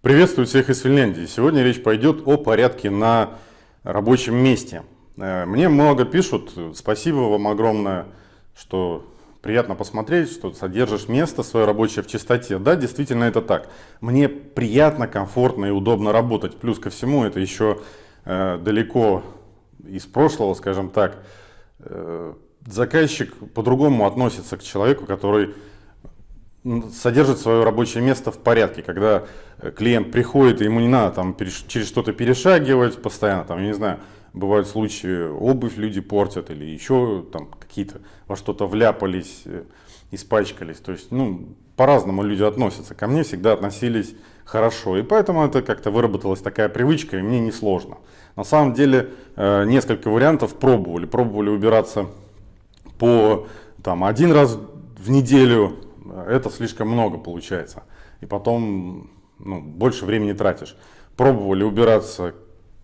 Приветствую всех из Финляндии. Сегодня речь пойдет о порядке на рабочем месте. Э, мне много пишут, спасибо вам огромное, что приятно посмотреть, что содержишь место свое рабочее в чистоте. Да, действительно это так. Мне приятно, комфортно и удобно работать. Плюс ко всему это еще э, далеко из прошлого, скажем так. Э, заказчик по-другому относится к человеку, который содержит свое рабочее место в порядке, когда э, клиент приходит, и ему не надо там через что-то перешагивать постоянно, там, я не знаю, бывают случаи, обувь люди портят или еще там какие-то во что-то вляпались, э, испачкались, то есть, ну, по-разному люди относятся, ко мне всегда относились хорошо, и поэтому это как-то выработалась такая привычка, и мне несложно. На самом деле, э, несколько вариантов пробовали, пробовали убираться по там один раз в неделю, это слишком много получается. И потом ну, больше времени тратишь. Пробовали убираться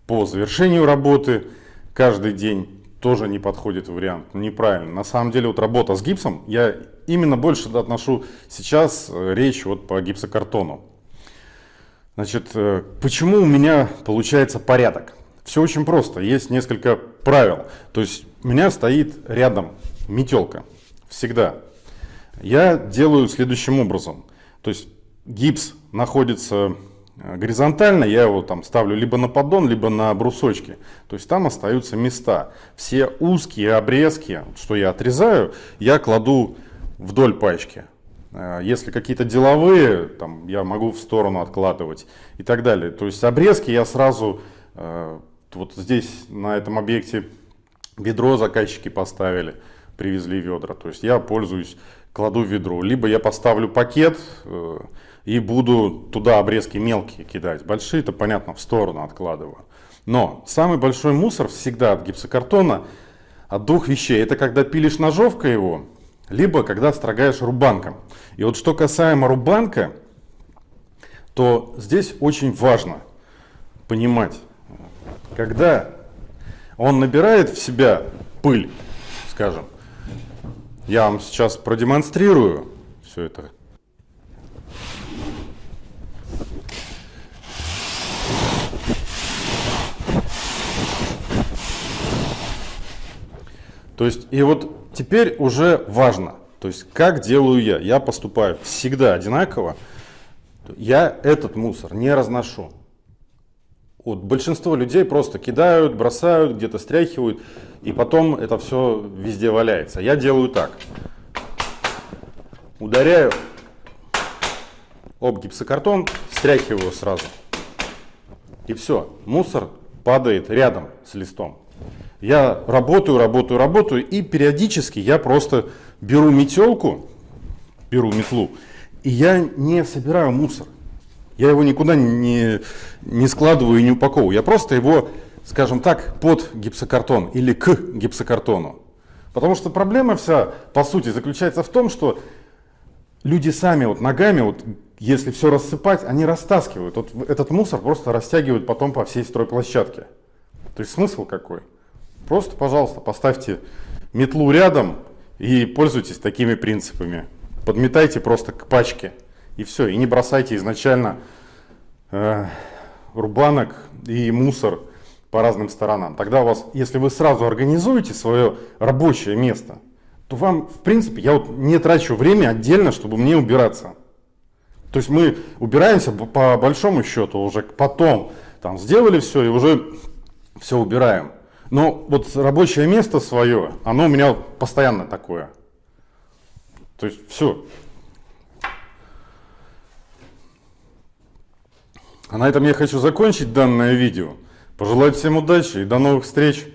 по завершению работы каждый день. Тоже не подходит вариант, неправильно. На самом деле вот работа с гипсом, я именно больше отношу сейчас э, речь вот по гипсокартону. Значит, э, почему у меня получается порядок? Все очень просто, есть несколько правил. То есть у меня стоит рядом метелка, всегда я делаю следующим образом. То есть гипс находится э, горизонтально, я его там ставлю либо на поддон, либо на брусочки. То есть там остаются места. Все узкие обрезки, что я отрезаю, я кладу вдоль пачки. Э, если какие-то деловые, там я могу в сторону откладывать и так далее. То есть обрезки я сразу, э, вот здесь на этом объекте ведро заказчики поставили, привезли ведра. То есть я пользуюсь кладу в ведро. Либо я поставлю пакет э, и буду туда обрезки мелкие кидать. Большие, это понятно, в сторону откладываю. Но самый большой мусор всегда от гипсокартона от двух вещей. Это когда пилишь ножовкой его, либо когда строгаешь рубанком. И вот что касаемо рубанка, то здесь очень важно понимать, когда он набирает в себя пыль, скажем, я вам сейчас продемонстрирую все это. То есть, и вот теперь уже важно, то есть, как делаю я. Я поступаю всегда одинаково. Я этот мусор не разношу. Вот большинство людей просто кидают, бросают, где-то стряхивают, и потом это все везде валяется. Я делаю так. Ударяю об гипсокартон, стряхиваю сразу. И все, мусор падает рядом с листом. Я работаю, работаю, работаю, и периодически я просто беру метелку, беру метлу, и я не собираю мусор. Я его никуда не, не складываю и не упаковываю. Я просто его, скажем так, под гипсокартон или к гипсокартону. Потому что проблема вся, по сути, заключается в том, что люди сами вот ногами, вот, если все рассыпать, они растаскивают. Вот этот мусор просто растягивают потом по всей стройплощадке. То есть смысл какой? Просто, пожалуйста, поставьте метлу рядом и пользуйтесь такими принципами. Подметайте просто к пачке. И все, и не бросайте изначально э, рубанок и мусор по разным сторонам. Тогда у вас, если вы сразу организуете свое рабочее место, то вам, в принципе, я вот не трачу время отдельно, чтобы мне убираться. То есть мы убираемся по большому счету уже потом, там сделали все и уже все убираем. Но вот рабочее место свое, оно у меня постоянно такое. То есть все, А на этом я хочу закончить данное видео. Пожелать всем удачи и до новых встреч!